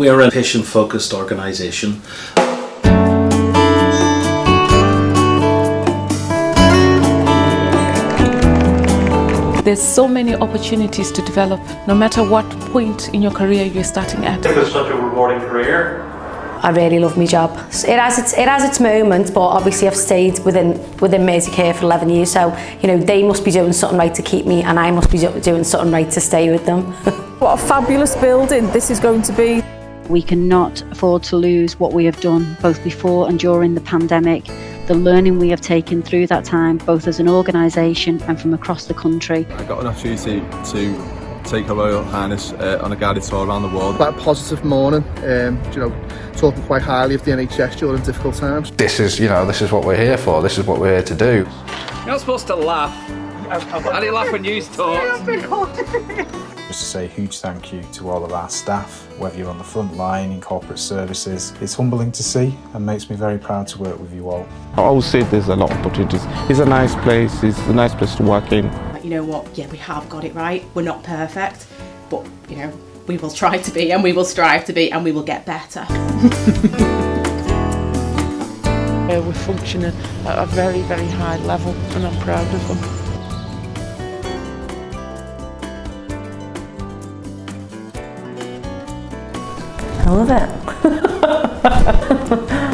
We're a patient-focused organisation. There's so many opportunities to develop, no matter what point in your career you're starting at. It's such a rewarding career. I really love my job. It has its it has its moments, but obviously I've stayed within within Mersey Care for 11 years, so you know they must be doing something right to keep me, and I must be doing something right to stay with them. what a fabulous building this is going to be. We cannot afford to lose what we have done both before and during the pandemic. The learning we have taken through that time, both as an organisation and from across the country. I got an opportunity to take a Royal Highness uh, on a guided tour around the world. Quite a positive morning, um, you know, talking quite highly of the NHS during difficult times. This is, you know, this is what we're here for, this is what we're here to do. You're not supposed to laugh. I didn't laugh when you talked. Just to say a huge thank you to all of our staff, whether you're on the front line in corporate services. It's humbling to see and makes me very proud to work with you all. I always say there's a lot of opportunities. It's a nice place, it's a nice place to work in. You know what, yeah, we have got it right. We're not perfect, but, you know, we will try to be and we will strive to be and we will get better. uh, we're functioning at a very, very high level and I'm proud of them. I love it.